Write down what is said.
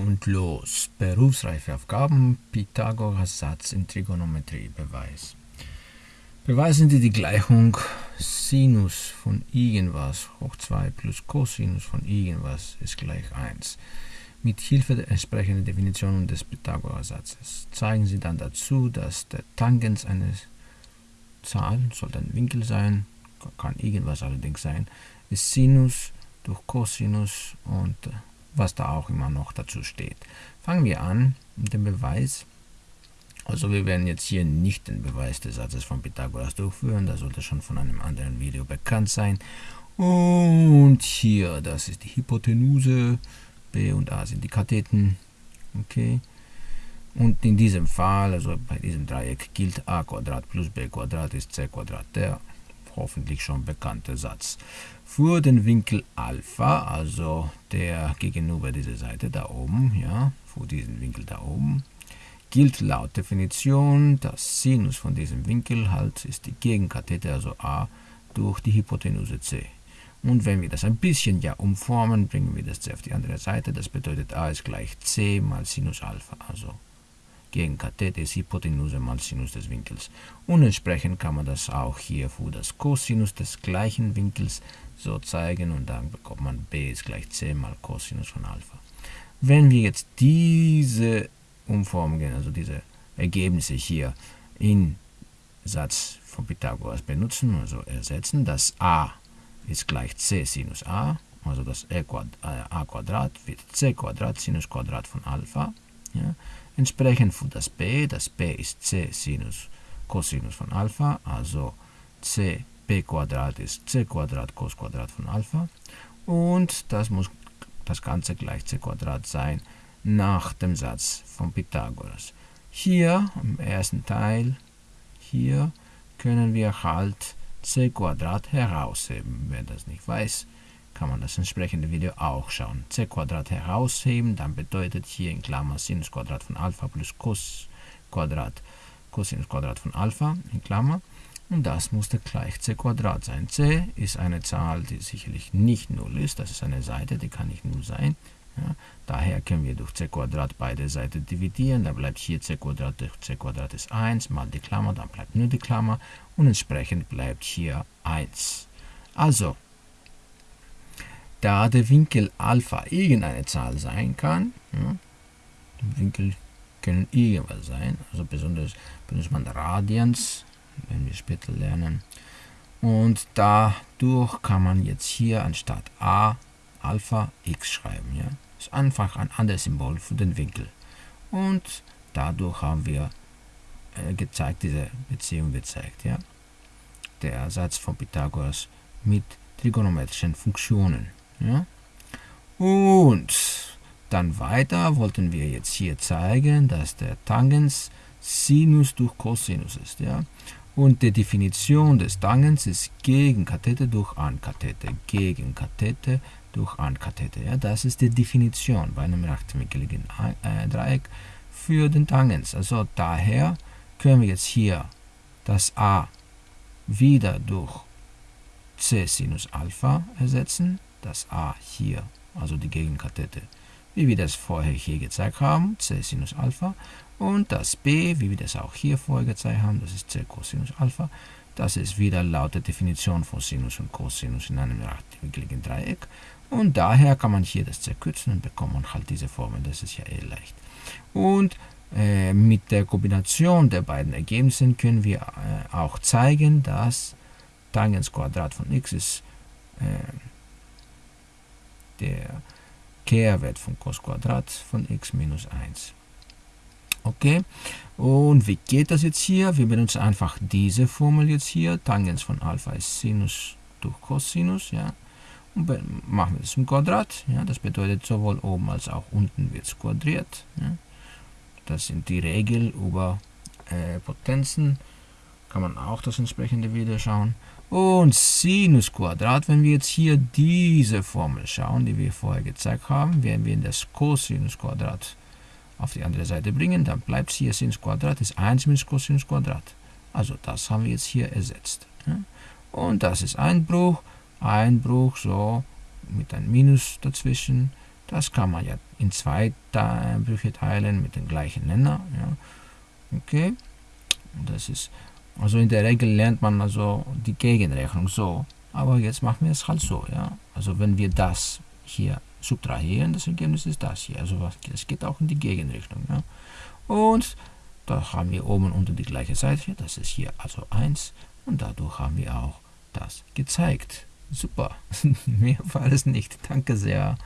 Und los. Berufsreifeaufgaben, Pythagoras Satz in Trigonometrie, Beweis. Beweisen Sie die Gleichung Sinus von irgendwas hoch 2 plus Cosinus von irgendwas ist gleich 1. Mit Hilfe der entsprechenden Definition des Pythagoras-Satzes zeigen Sie dann dazu, dass der Tangens eines Zahl, soll ein Winkel sein, kann irgendwas allerdings sein, ist Sinus durch Cosinus und was da auch immer noch dazu steht. Fangen wir an mit dem Beweis. Also wir werden jetzt hier nicht den Beweis des Satzes von Pythagoras durchführen, das sollte schon von einem anderen Video bekannt sein. Und hier, das ist die Hypotenuse, B und A sind die Katheten. Okay. Und in diesem Fall, also bei diesem Dreieck, gilt a plus b ist c der hoffentlich schon bekannte Satz. Für den Winkel Alpha, also der gegenüber dieser Seite da oben, ja, für diesen Winkel da oben, gilt laut Definition, dass Sinus von diesem Winkel halt ist die Gegenkathete, also a, durch die Hypotenuse c. Und wenn wir das ein bisschen ja umformen, bringen wir das c auf die andere Seite. Das bedeutet a ist gleich c mal Sinus Alpha, also gegen Kathete ist Hypotenuse mal Sinus des Winkels. Und entsprechend kann man das auch hier für das Cosinus des gleichen Winkels so zeigen und dann bekommt man b ist gleich c mal Cosinus von Alpha. Wenn wir jetzt diese Umformungen, also diese Ergebnisse hier in Satz von Pythagoras benutzen, also ersetzen, das a ist gleich c Sinus a, also das a Quadrat wird c Quadrat Sinus Quadrat von Alpha. Ja. Entsprechend für das b, das b ist c Sinus Cosinus von Alpha, also c b Quadrat ist c Quadrat Cos Quadrat von Alpha und das muss das Ganze gleich c Quadrat sein nach dem Satz von Pythagoras. Hier im ersten Teil, hier können wir halt c Quadrat herausheben. Wer das nicht weiß, kann man das entsprechende Video auch schauen. c herausheben, dann bedeutet hier in Klammer Sinus Quadrat von Alpha plus Cos Quadrat, Cosinus Quadrat von Alpha in Klammer. Und das musste gleich c Quadrat sein. c ist eine Zahl, die sicherlich nicht 0 ist. Das ist eine Seite, die kann nicht 0 sein. Ja, daher können wir durch c Quadrat beide Seiten dividieren. Da bleibt hier c Quadrat durch c Quadrat ist 1 mal die Klammer, dann bleibt nur die Klammer und entsprechend bleibt hier 1. Also da der Winkel Alpha irgendeine Zahl sein kann, ja, Winkel können irgendwas sein, also besonders benutzt man Radians, wenn wir später lernen. Und dadurch kann man jetzt hier anstatt a Alpha x schreiben. Ja? Das ist einfach ein anderes Symbol für den Winkel. Und dadurch haben wir äh, gezeigt, diese Beziehung gezeigt. Ja? Der Satz von Pythagoras mit trigonometrischen Funktionen. Ja? Und dann weiter wollten wir jetzt hier zeigen, dass der Tangens Sinus durch Cosinus ist. Ja? Und die Definition des Tangens ist Gegenkathete durch Ankathete. Gegenkathete durch Ankathete. Ja? Das ist die Definition bei einem rechtwinkligen äh, Dreieck für den Tangens. Also daher können wir jetzt hier das a wieder durch c Sinus Alpha ersetzen das a hier, also die Gegenkathete, wie wir das vorher hier gezeigt haben, c Sinus Alpha, und das b, wie wir das auch hier vorher gezeigt haben, das ist c Cosinus Alpha, das ist wieder laut der Definition von Sinus und Cosinus in einem rechtwinkligen Dreieck. Und daher kann man hier das zerkürzen und bekommt man halt diese Formel. Das ist ja eh leicht. Und äh, mit der Kombination der beiden Ergebnisse können wir äh, auch zeigen, dass Tangens Quadrat von x ist äh, der Kehrwert von Cos Quadrat von x minus 1. Okay, und wie geht das jetzt hier? Wir benutzen einfach diese Formel jetzt hier. Tangens von Alpha ist Sinus durch Cosinus, ja. Und machen wir das im Quadrat, ja. Das bedeutet sowohl oben als auch unten wird es quadriert. Ja. Das sind die Regel über äh, Potenzen. Kann man auch das entsprechende Video schauen. Und Sinus Quadrat, wenn wir jetzt hier diese Formel schauen, die wir vorher gezeigt haben, werden wir das Cosinus Quadrat auf die andere Seite bringen, dann bleibt hier Sinus Quadrat, ist 1 minus Cosinus Quadrat. Also das haben wir jetzt hier ersetzt. Und das ist Einbruch, Einbruch, so, mit einem Minus dazwischen. Das kann man ja in zwei Brüche teilen mit dem gleichen Nenner. Okay, das ist, also in der Regel lernt man also die Gegenrechnung so, aber jetzt machen wir es halt so. Ja. Also wenn wir das hier subtrahieren, das Ergebnis ist das hier. Also es geht auch in die Gegenrichtung. Ja. Und da haben wir oben unter die gleiche Seite, das ist hier also 1 und dadurch haben wir auch das gezeigt. Super, mehr war es nicht. Danke sehr.